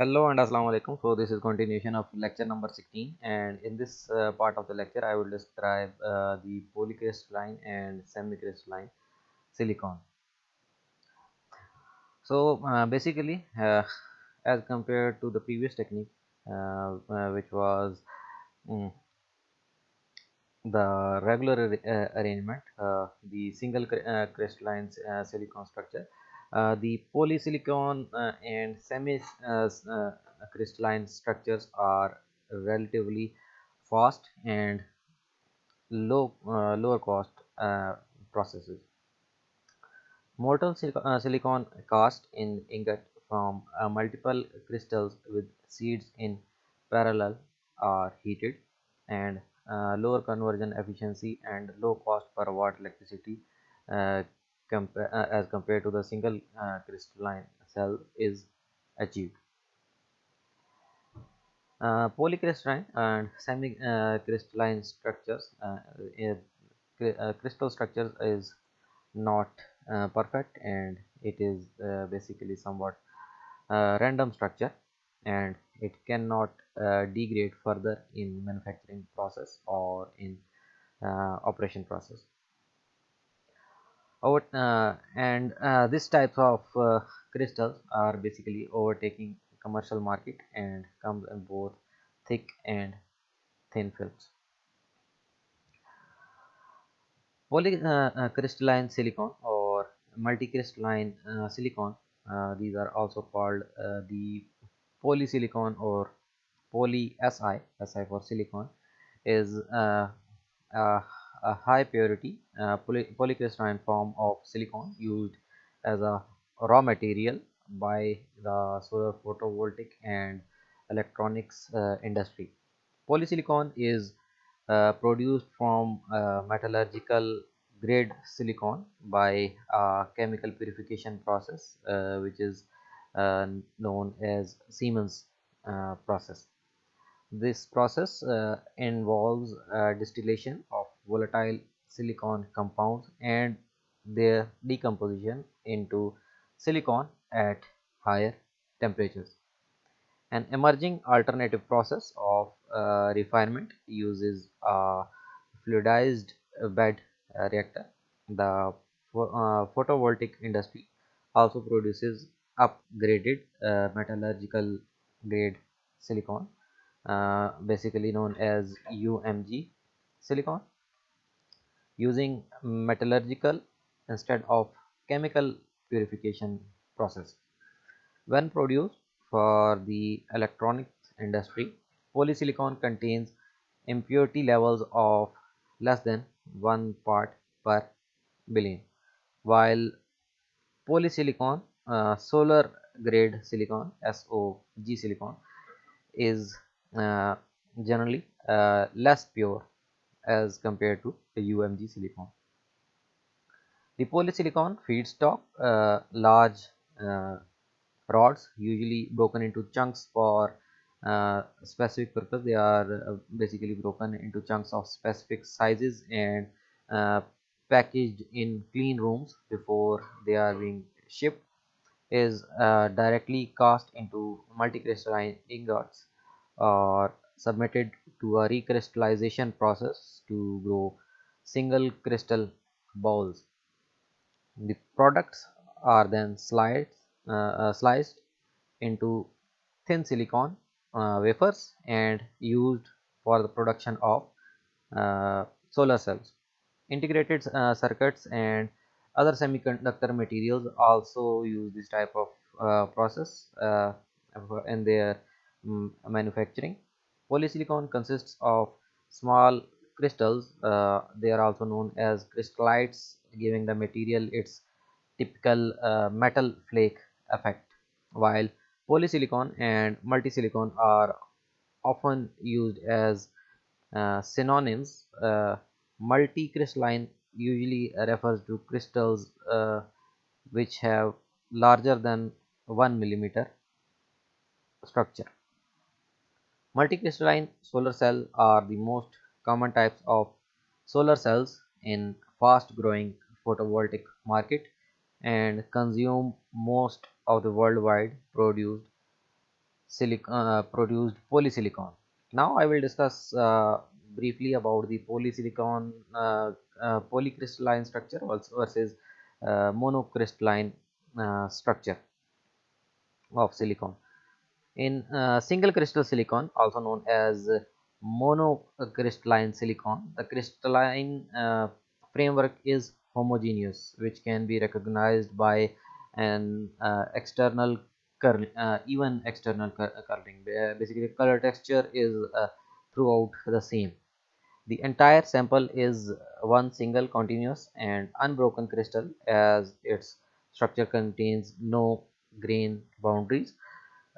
Hello and Assalamu alaikum. So this is continuation of lecture number 16 and in this uh, part of the lecture I will describe uh, the polycrystalline and semicrystalline silicon. So uh, basically uh, as compared to the previous technique uh, uh, which was um, the regular arrangement the single crystalline silicon structure Uh, the polysilicon uh, and semi uh, uh, crystalline structures are relatively fast and low uh, lower cost processes. Molten silicon cast in ingot from multiple crystals with seeds in parallel are heated and uh, lower conversion efficiency and low cost per watt electricity uh, uh, as compared to the single uh, crystalline cell is achieved. Uh, polycrystalline and semi-crystalline uh, structures, crystal structures is not perfect and it is basically somewhat random structure and it cannot degrade further in manufacturing process or in operation process over uh, and uh, this types of uh, crystals are basically overtaking commercial market and comes in both thick and thin films. Polycrystalline uh, uh, silicon or multicrystalline uh, silicon these are also called the polysilicon or poly si si for silicon is a high purity uh, poly polycrystalline form of silicon used as a raw material by the solar photovoltaic and electronics uh, industry. Polysilicon is uh, produced from metallurgical grade silicon by a chemical purification process uh, which is uh, known as Siemens uh, process. This process involves distillation of volatile silicon compounds and their decomposition into silicon at higher temperatures. An emerging alternative process of uh, refinement uses a fluidized bed reactor. The uh, photovoltaic industry also produces upgraded uh, metallurgical grade silicon, uh, basically known as UMG silicon using metallurgical instead of chemical purification process. When produced for the electronics industry, polysilicon contains impurity levels of less than 1 part per billion, while polysilicon uh, solar grade silicon SOG silicon is uh, generally uh, less pure as compared to the UMG silicon. The polysilicon feedstock uh, large uh, rods usually broken into chunks for uh, specific purpose they are uh, basically broken into chunks of specific sizes and uh, packaged in clean rooms before they are being shipped is uh, directly cast into multicrystalline ingots or submitted to a recrystallization process to grow single crystal boules. The products are then sliced, uh, uh, sliced into thin silicon uh, wafers and used for the production of uh, solar cells. Integrated uh, circuits and other semiconductor materials also use this type of process in their um, manufacturing Polysilicon consists of small crystals. Uh, they are also known as crystallites, giving the material its typical uh, metal flake effect. While polysilicon and multisilicon are often used as uh, synonyms, uh, multicrystalline usually refers to crystals uh, which have larger than 1 millimeter structure. Multicrystalline solar cell are the most common types of solar cells in fast growing photovoltaic market and consume most of the worldwide produced silicon uh, produced polysilicon. Now i will discuss uh, briefly about the polysilicon uh, uh, polycrystalline structure versus uh, monocrystalline uh, structure of silicon in single crystal silicon also known as monocrystalline silicon. The crystalline framework is homogeneous which can be recognized by an uh, external curl uh, even external curling. Basically color texture is uh, throughout the same. The entire sample is one single continuous and unbroken crystal as its structure contains no grain boundaries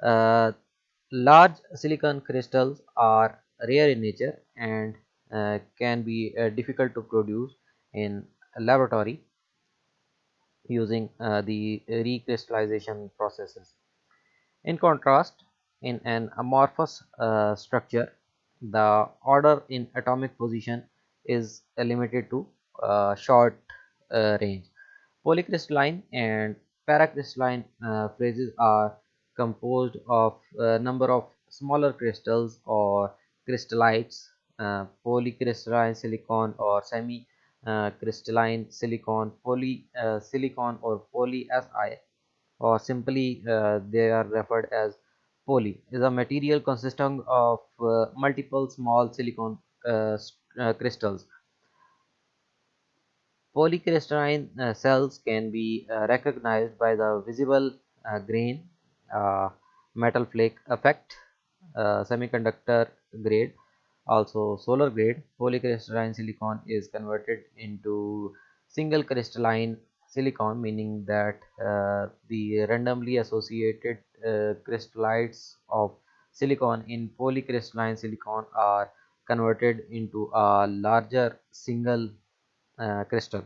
uh, large silicon crystals are rare in nature and uh, can be uh, difficult to produce in a laboratory using uh, the recrystallization processes. In contrast, in an amorphous uh, structure, the order in atomic position is limited to short range. Polycrystalline and paracrystalline phases are composed of a number of smaller crystals or crystallites, uh, polycrystalline silicon or semi uh, crystalline silicon, poly uh, silicon or poly Si or simply uh, they are referred as poly is a material consisting of uh, multiple small silicon uh, crystals. Polycrystalline cells can be recognized by the visible grain metal flake effect semiconductor grade also solar grade. Polycrystalline silicon is converted into single crystalline silicon meaning that uh, the randomly associated uh, crystallites of silicon in polycrystalline silicon are converted into a larger single uh, crystal.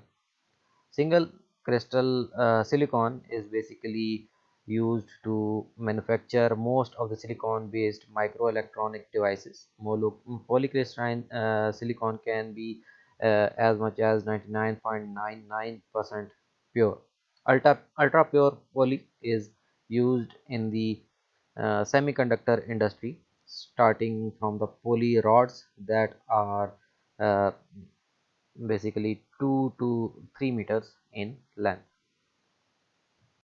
Single crystal uh, silicon is basically used to manufacture most of the silicon based microelectronic devices. Polycrystalline uh, silicon can be uh, as much as 99.99% pure. Ultra, ultra pure poly is used in the uh, semiconductor industry starting from the poly rods that are uh, basically 2 to 3 meters in length